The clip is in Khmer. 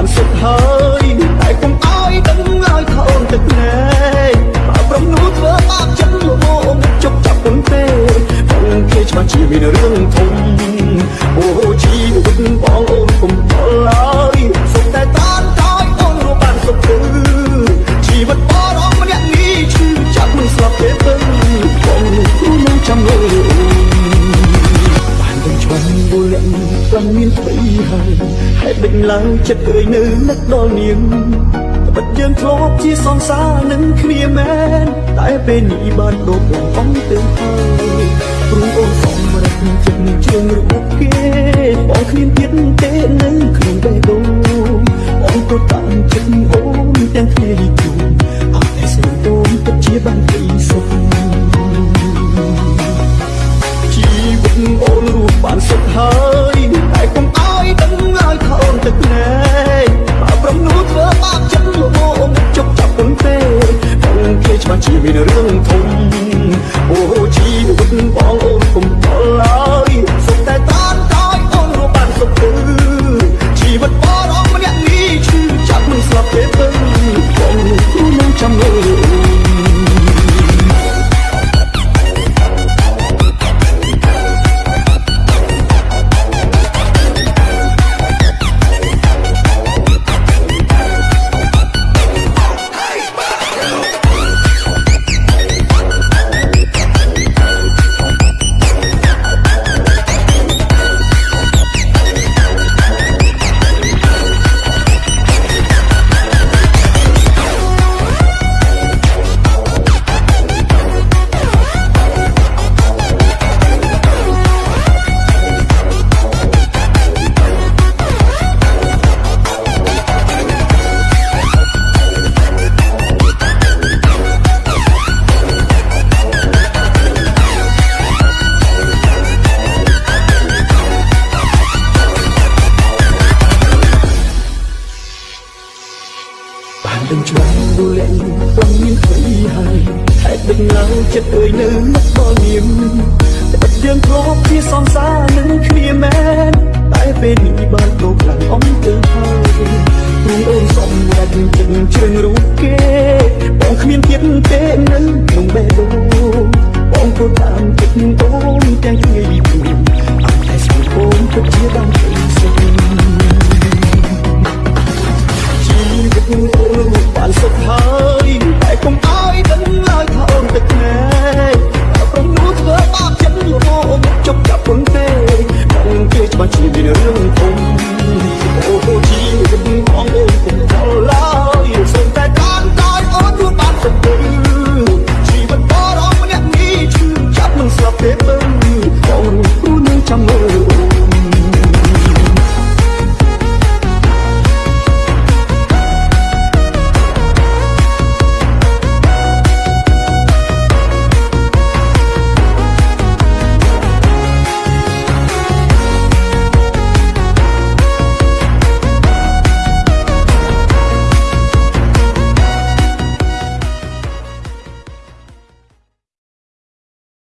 បានសុខហើយតែកុំឲ្យដឹងឲ្យថោនទឹកណែបើប្រំនួលធ្វើបាបចិត្តលោកជប់ចាប់ពុនទេបងគេច្បាស់ជាមានរឿងធំអូជីវិតបងអូនកុំតល់ហើយសុខតែតានតើយអូនរស់បានសុខគឺជីវិតបងរងម្នាក់នេះឈឺចាប់មិនស្លាប់ទេទៅបងគ្រូនឹងចាំលើបានដឹងច្បាស់វល់លាក់ ខ្លាំងមានថ្មីហើយហេតុដេញឡើងចិត្តអើយនៅនឹកដល់នាងបិទយើងធ្លាប់ជាសង្សារនឹងគ្នាមែនតែពេលនេះបានដូរបងអំទៅហើយព្រោះអូនសំរេចចិត្តនឹងជើងរូបគេបងគ្មានទៀតទេនៅក្នុងបេះដូងបងទៅតាមចិត្តអូនទាំងគ្នា បើប្រំនួលធ្វើបាបចិត្តលោកអូនជប់ចាប់ពុនទេបងគេច្បាស់ជាមានរឿងធំ ដឹងច្បាស់ទូលាក់បងមានព្រៃហើយហេតុដឹងឡើងចិត្តអើយនៅនឹ Şimdi biliyorum